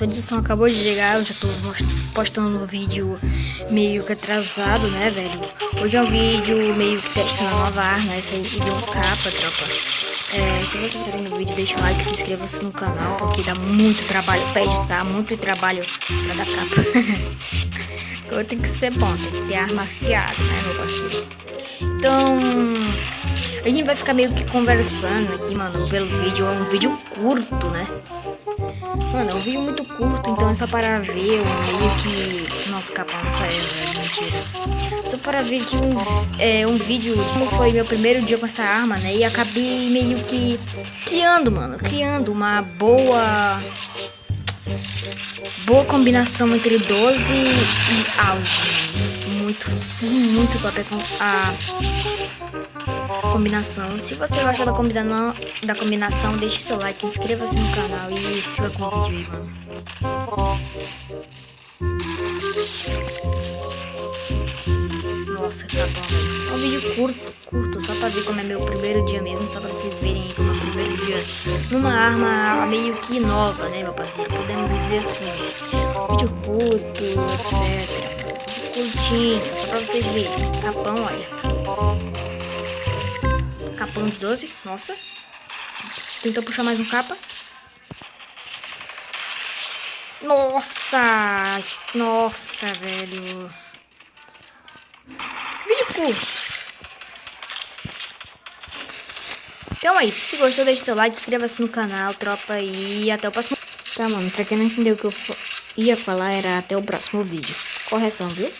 atualização acabou de chegar, eu já tô postando um vídeo meio que atrasado, né, velho? Hoje é um vídeo meio que testando a nova arma, essa aí deu um capa, tropa. É, se vocês estiverem no vídeo, deixa o like, se inscreva-se no canal, porque dá muito trabalho pra editar, muito trabalho pra dar capa. então tem que ser bom, tem que ter arma afiada, né, meu parceiro? Então, a gente vai ficar meio que conversando aqui, mano, pelo vídeo. É um vídeo curto, né? Mano, é um vídeo muito curto, então é só para ver meio que... Nossa, o capão não saiu, velho, mentira. Só para ver que um, é, um vídeo, como foi meu primeiro dia com essa arma, né? E acabei meio que criando, mano, criando uma boa... Boa combinação entre 12 e algo. Muito, muito top a combinação. Se você gosta da combinação, da combinação deixe seu like, inscreva-se no canal e fica com o vídeo aí, mano. Nossa, tá bom. É um vídeo curto, curto, só pra ver como é meu primeiro dia mesmo, só pra vocês verem aí como é o primeiro dia numa arma meio que nova, né, meu parceiro? Podemos dizer assim, vídeo curto, etc. Curtinho, só pra vocês verem. Capão, olha. Capão de 12. Nossa. Tentou puxar mais um capa. Nossa! Nossa, velho. Vídeo curto. Então é isso. Se gostou, deixe seu like, inscreva-se no canal, tropa. E até o próximo. Tá, mano. Pra quem não entendeu o que eu ia falar, era até o próximo vídeo. Correção, viu?